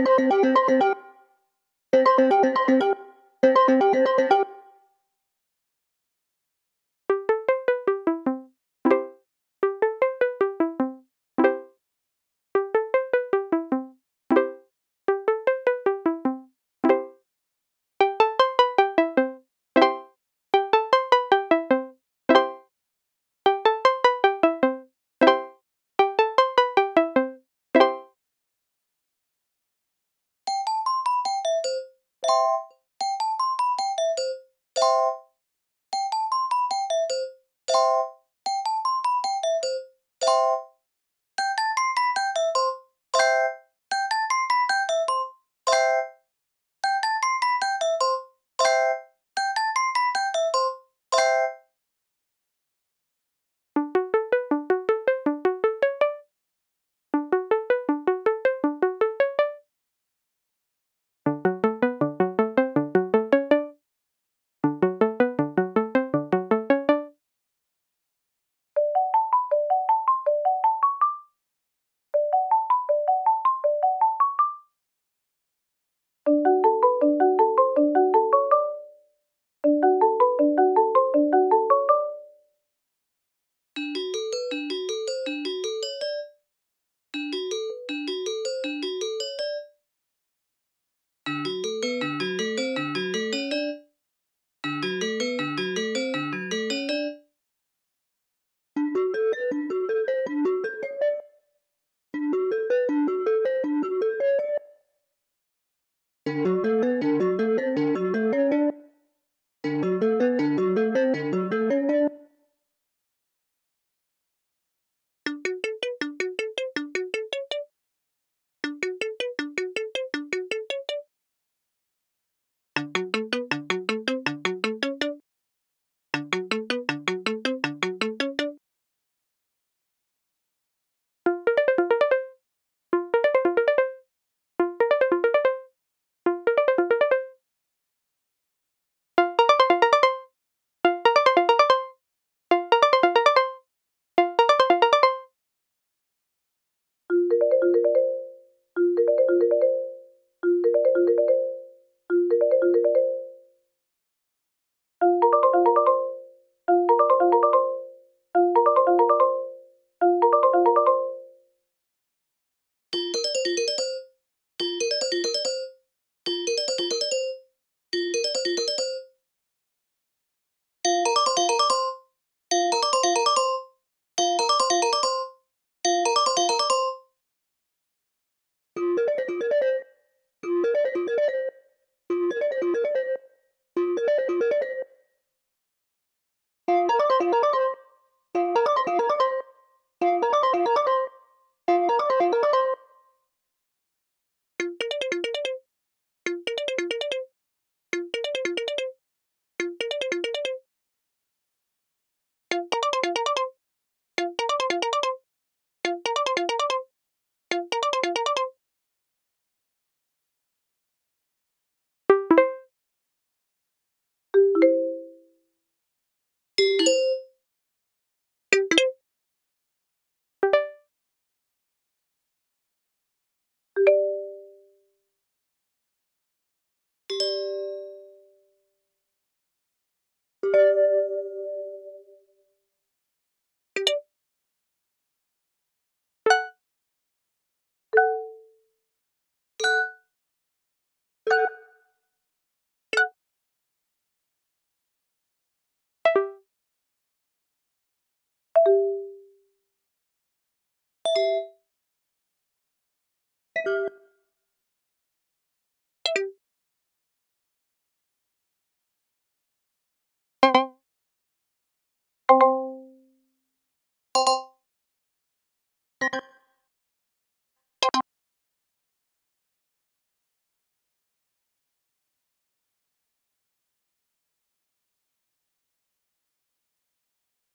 Música Thank you. You